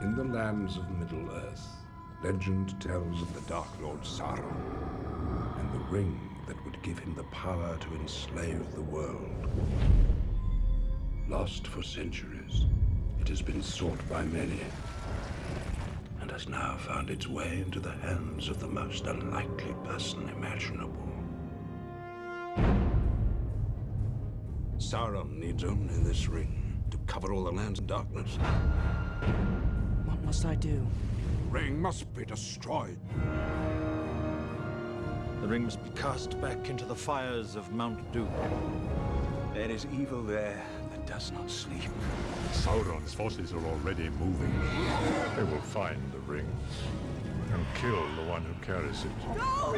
In the lands of Middle-earth, legend tells of the Dark Lord Sauron and the ring that would give him the power to enslave the world. Lost for centuries, it has been sought by many and has now found its way into the hands of the most unlikely person imaginable. Sauron needs only this ring to cover all the lands in darkness. What must I do? The ring must be destroyed. The ring must be cast back into the fires of Mount Doom. There is evil there that does not sleep. Sauron's forces are already moving. They will find the ring and kill the one who carries it. No!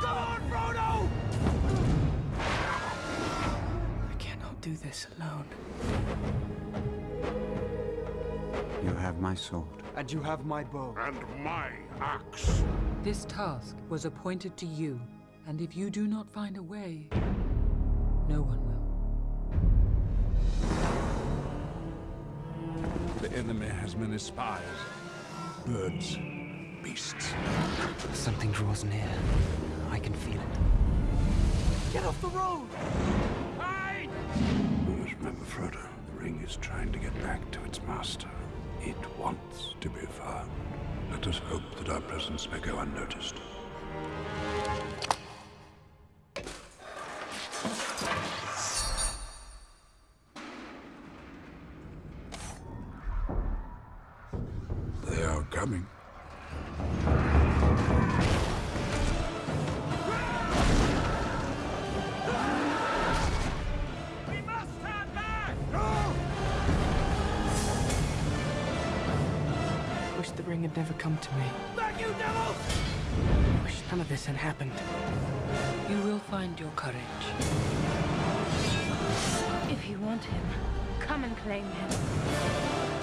Come on, Frodo! I cannot do this alone. You have my sword. And you have my bow. And my axe. This task was appointed to you, and if you do not find a way, no one will. The enemy has many spies. Birds, beasts. Something draws near. I can feel it. Get off the road! Let us hope that our presence may go unnoticed. They are coming. The ring had never come to me. Back, you devils! Wish none of this had happened. You will find your courage. If you want him, come and claim him.